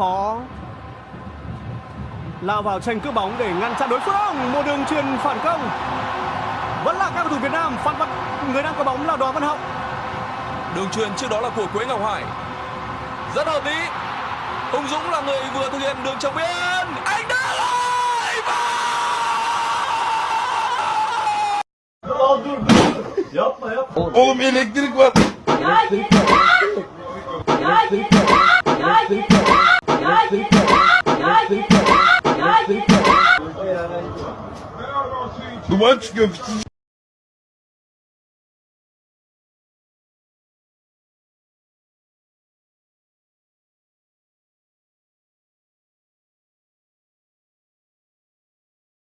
khó lao vào tranh cướp bóng để ngăn chặn đối phương một đường truyền phản công vẫn là các cầu thủ Việt Nam phản vật người đang có bóng là Đoàn Văn Hậu Đường truyền trước đó là của Quế Ngọc Hải. Rất hợp lý. Hùng Dũng là người vừa thực hiện đường trong biên. Anh đã lại Oğlum elektrik var. Ya yeter! Ya yeter! The ones